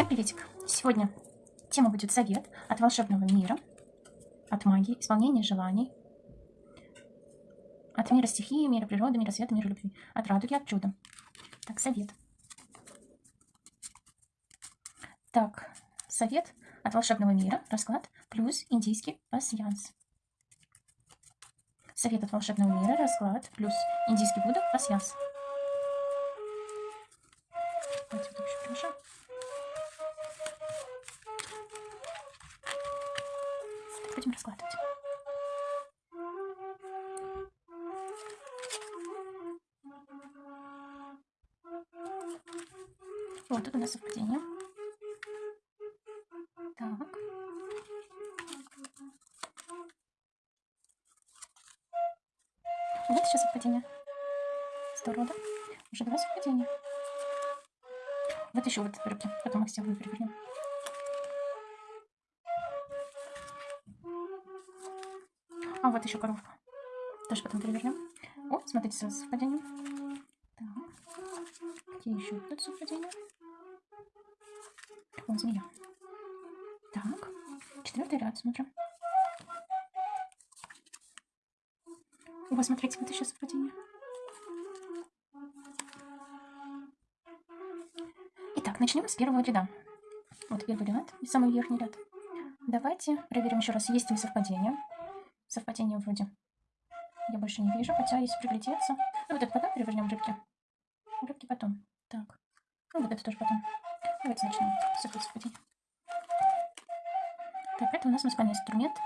Всем приветик! Сегодня тема будет совет от волшебного мира, от магии, исполнения желаний, от мира стихии, мира природы, мира света, мира любви, от радуги, от чуда. Так, совет. Так, совет от волшебного мира, расклад, плюс индийский пасьянс. Совет от волшебного мира, расклад, плюс индийский Будда, пасьянс. Давайте Будем раскладывать. Вот тут у нас совпадение. Так. Вот еще совпадение. Здорово? Уже два совпадения. Вот еще вот руки. Потом их все перевернем. А вот еще коровка. Тоже потом перевернем. О, смотрите, сразу совпадение. Так. Какие еще тут совпадения? О, змея. Так. Четвертый ряд, смотрим. О, смотрите, вот еще совпадение. Итак, начнем с первого ряда. Вот первый ряд самый верхний ряд. Давайте проверим еще раз, есть ли совпадение. Совпадение вроде я больше не вижу, хотя если приглядеться... Ну, вот это потом перевернем рыбки. Рыбки потом. Так. Ну, вот это тоже потом. Давайте начнем с совпадения. Так, это у нас музыкальный инструмент.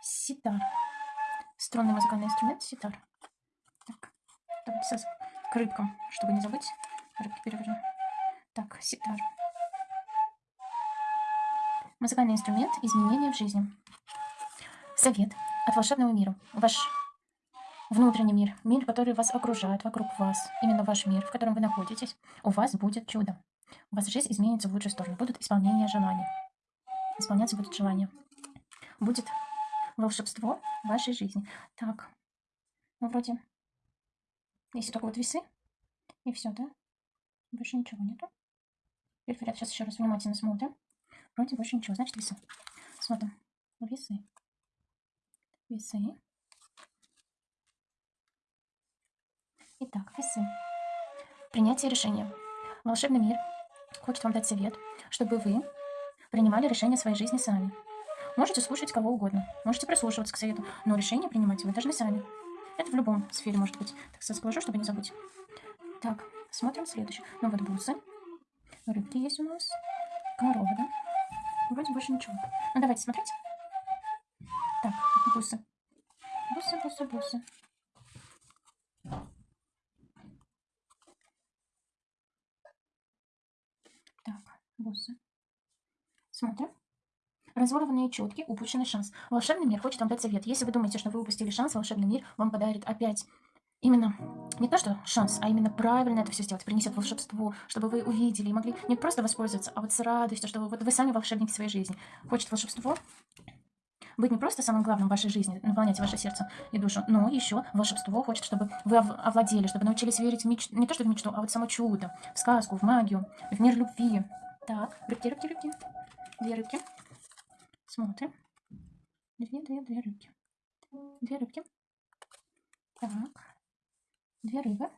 Ситар. Струнный музыкальный инструмент ситар. Так, давайте к рыбкам, чтобы не забыть. Рыбки перевернем. Так, ситар. Музыкальный инструмент изменения в жизни. Совет от волшебного мира. Ваш внутренний мир, мир, который вас окружает, вокруг вас, именно ваш мир, в котором вы находитесь, у вас будет чудо. У вас жизнь изменится в лучшую сторону. Будут исполнения желаний. Исполняться будут желания. Будет волшебство в вашей жизни. Так, ну вроде, если только вот весы, и все, да? Больше ничего нету. Теперь сейчас еще раз внимательно смотрим. Вроде больше ничего, значит весы. Смотрим. Весы весы. Итак, весы. Принятие решения. Волшебный мир хочет вам дать совет, чтобы вы принимали решения своей жизни сами. Можете слушать кого угодно, можете прислушиваться к совету, но решение принимать вы должны сами. Это в любом сфере может быть. Так сказать, положу, чтобы не забыть. Так, смотрим следующий. Ну вот бусы. Рыбки есть у нас. Корова, да? Вроде больше ничего. Ну давайте смотреть. Так, бусы. Бусы, бусы, бусы. Так, бусы. Смотрим. Разворованные четки, упущенный шанс. Волшебный мир хочет вам дать совет. Если вы думаете, что вы упустили шанс, волшебный мир вам подарит опять именно не то, что шанс, а именно правильно это все сделать, принесет волшебство, чтобы вы увидели и могли не просто воспользоваться, а вот с радостью, чтобы вот вы сами волшебники своей жизни. Хочет волшебство, быть не просто самым главным в вашей жизни, наполнять ваше сердце и душу, но еще волшебство хочет, чтобы вы овладели, чтобы научились верить в мечту, не то что в мечту, а вот само чудо, в сказку, в магию, в мир любви. Так, рыбки, рыбки, рыбки. Две рыбки. Смотрим. Две, две, две рыбки. Две рыбки. Так. Две рыбы.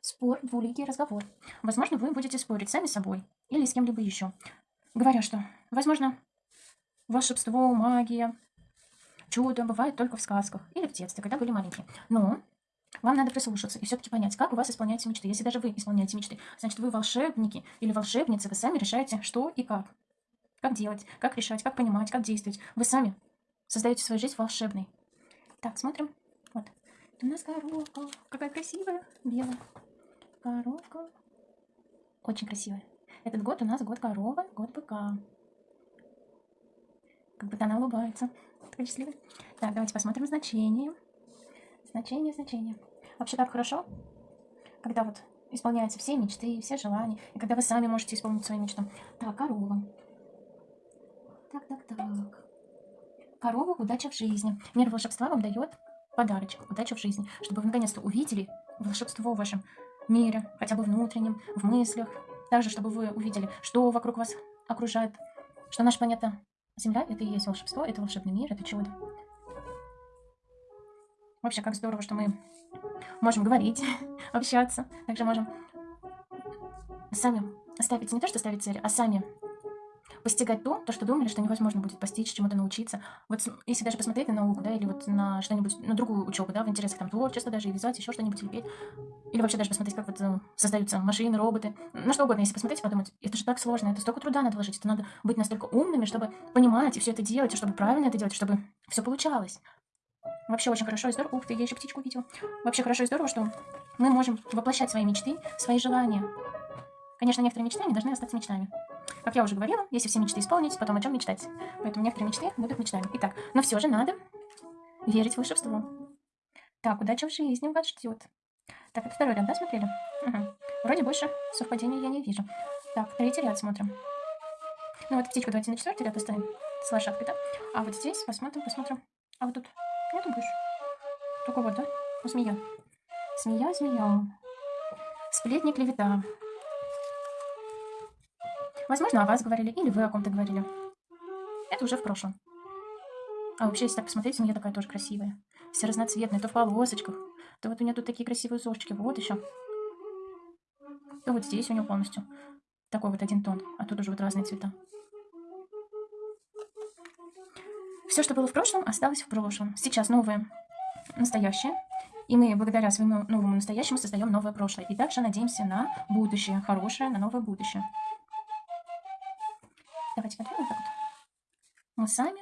Спор, двуликий разговор. Возможно, вы будете спорить сами с собой или с кем-либо еще. Говоря, что, возможно, волшебство, магия, чудо бывает только в сказках или в детстве, когда были маленькие. Но вам надо прислушаться и все-таки понять, как у вас исполняются мечты. Если даже вы исполняете мечты, значит, вы волшебники или волшебницы, вы сами решаете, что и как. Как делать, как решать, как понимать, как действовать. Вы сами создаете свою жизнь волшебной. Так, смотрим. Вот. У нас коровка. Какая красивая. Белая. Коровка. Очень красивая. Этот год у нас год коровы, год быка. Как будто она улыбается. Такая счастливая. Так, давайте посмотрим значение. Значение, значение. Вообще так хорошо, когда вот исполняются все мечты, все желания, и когда вы сами можете исполнить свои мечты. Так, корова. Так, так, так. Корова, удача в жизни. Мир волшебства вам дает подарочек, удачу в жизни, чтобы вы наконец-то увидели волшебство в вашем мире, хотя бы внутреннем, в мыслях. Также, чтобы вы увидели, что вокруг вас окружает, что наша планета Земля — это и есть волшебство, это волшебный мир, это чудо. Вообще, как здорово, что мы можем говорить, общаться, также можем сами ставить, не то, что ставить цели, а сами постигать то, то, что думали, что невозможно будет постичь, чему-то научиться. Вот если даже посмотреть на науку, да, или вот на что-нибудь, на другую учебу, да, в интересах там творчества даже, и вязать, еще что-нибудь, или петь, или вообще даже посмотреть, как вот э, создаются машины, роботы, на что угодно, если посмотреть и подумать, это же так сложно, это столько труда надо вложить, это надо быть настолько умными, чтобы понимать и все это делать, и чтобы правильно это делать, чтобы все получалось. Вообще очень хорошо и здорово. Ух ты, я еще птичку видела. Вообще хорошо и здорово, что мы можем воплощать свои мечты, свои желания. Конечно, некоторые мечты не должны остаться мечтами. Как я уже говорила, если все мечты исполнить, потом о чем мечтать. Поэтому некоторые мечты будут мечтами. Итак, но все же надо верить в волшебство. Так, удача в жизни вас ждет. Так, это второй ряд, да, смотрели? Угу. Вроде больше совпадений я не вижу. Так, третий ряд смотрим. Ну вот птичку давайте на четвертый ряд оставим с лошадкой, да? А вот здесь посмотрим, посмотрим. А вот тут нету больше? Только вот, да? Ну, змея. Змея, змея. Сплетни, клевета. Возможно, о вас говорили, или вы о ком-то говорили. Это уже в прошлом. А вообще, если так посмотреть, змея такая тоже красивая. Все разноцветные, то в полосочках, то вот у нее тут такие красивые узорчики. Вот еще. То вот здесь у нее полностью такой вот один тон, а тут уже вот разные цвета. Все, что было в прошлом, осталось в прошлом. Сейчас новое, настоящее. И мы благодаря своему новому настоящему создаем новое прошлое. И также надеемся на будущее, хорошее, на новое будущее. Мы сами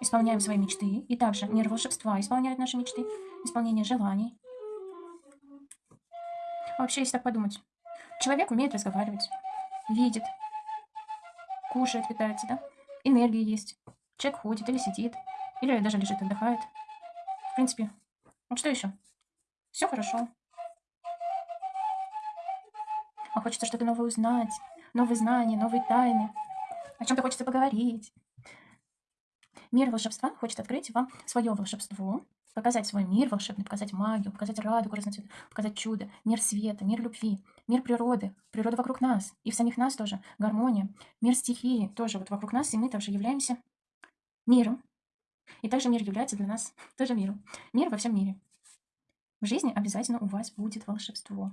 исполняем свои мечты. И также мир волшебства исполняет наши мечты, исполнение желаний. Вообще, если так подумать, человек умеет разговаривать, видит, кушает, питается, да? Энергия есть. Человек ходит или сидит, или даже лежит, отдыхает. В принципе, вот что еще? Все хорошо. А хочется что-то новое узнать, новые знания, новые тайны. О чем-то хочется поговорить. Мир волшебства хочет открыть вам свое волшебство, показать свой мир волшебный, показать магию, показать радугу разноцветную, показать чудо, мир света, мир любви, мир природы, природа вокруг нас, и в самих нас тоже, гармония, мир стихии тоже вот вокруг нас, и мы также являемся миром. И также мир является для нас тоже миром. Мир во всем мире. В жизни обязательно у вас будет волшебство.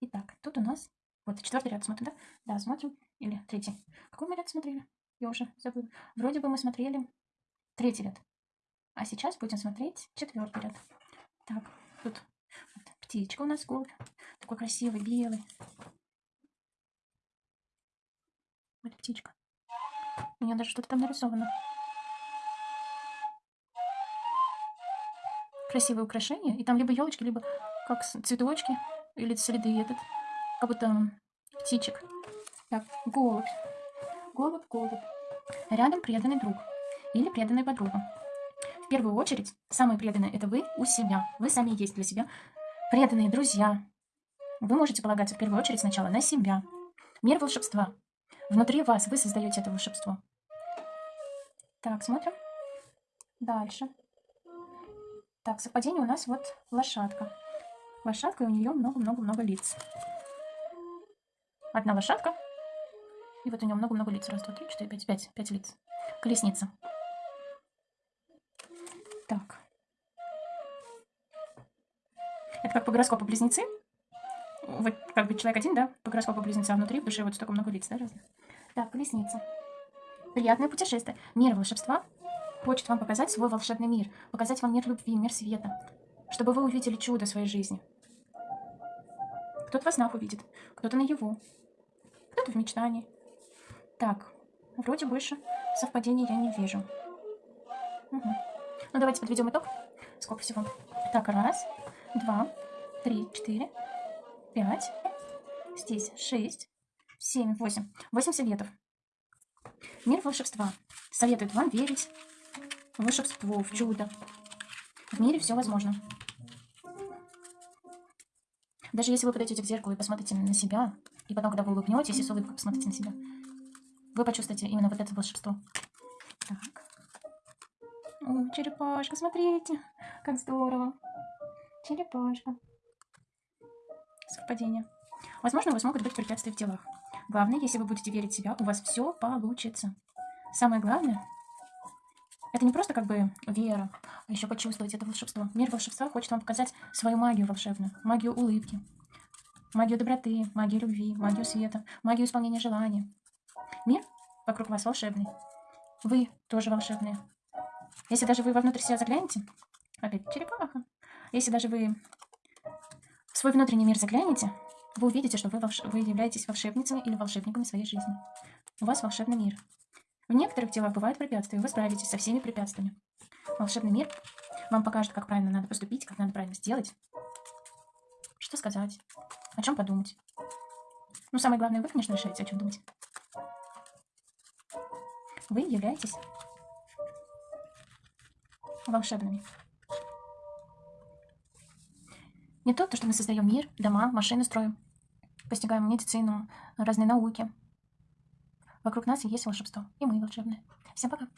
Итак, тут у нас вот четвертый ряд смотрим, да? Да, смотрим. Или третий. Какой мы ряд смотрели? Я уже забыла. Вроде бы мы смотрели третий ряд. А сейчас будем смотреть четвертый ряд. Так, тут вот, птичка у нас голубь. Такой красивый, белый. Вот птичка. У нее даже что-то там нарисовано. Красивые украшения. И там либо елочки, либо как цветочки. Или следы этот. Как будто птичек. Так, голубь. Голубь, голубь. Рядом преданный друг. Или преданная подруга. В первую очередь, самые преданные это вы у себя. Вы сами есть для себя. Преданные друзья. Вы можете полагаться в первую очередь сначала на себя. Мир волшебства. Внутри вас вы создаете это волшебство. Так, смотрим. Дальше. Так, совпадение у нас вот лошадка. Лошадка, и у нее много-много-много лиц. Одна лошадка. И вот у нее много-много лиц. Раз, два, три, четыре, пять, пять, пять лиц. Колесница. Так. Это как по гороскопу близнецы. Вот как бы человек один, да, по гороскопу близнеца, а внутри в душе вот столько много лиц, да, разных. Так, колесница. Приятное путешествие. Мир волшебства хочет вам показать свой волшебный мир, показать вам мир любви, мир света, чтобы вы увидели чудо своей жизни. Кто-то во снах увидит, кто-то на его, кто-то в мечтании. Так, вроде больше совпадений я не вижу. Угу. Ну, давайте подведем итог. Сколько всего? Так, раз, два, три, четыре, пять. Здесь шесть, семь, восемь. Восемь советов. Мир волшебства советует вам верить в волшебство, в чудо. В мире все возможно. Даже если вы подойдете к зеркалу и посмотрите на себя, и потом, когда вы улыбнетесь и с улыбкой посмотрите на себя, вы почувствуете именно вот это волшебство. Так. О, черепашка, смотрите, как здорово. Черепашка. Совпадение. Возможно, у вас могут быть препятствия в делах. Главное, если вы будете верить в себя, у вас все получится. Самое главное, это не просто как бы вера, а еще почувствовать это волшебство. Мир волшебства хочет вам показать свою магию волшебную, магию улыбки, магию доброты, магию любви, магию света, магию исполнения желаний. Мир вокруг вас волшебный. Вы тоже волшебные. Если даже вы вовнутрь себя заглянете, опять черепаха, если даже вы в свой внутренний мир заглянете, вы увидите, что вы, волш... вы являетесь волшебницами или волшебниками своей жизни. У вас волшебный мир. В некоторых делах бывают препятствия, вы справитесь со всеми препятствиями. Волшебный мир вам покажет, как правильно надо поступить, как надо правильно сделать, что сказать, о чем подумать. Ну, самое главное, вы, конечно, решаете, о чем думать. Вы являетесь волшебными. Не то, то, что мы создаем мир, дома, машины строим, постигаем медицину, разные науки. Вокруг нас есть волшебство, и мы волшебные. Всем пока!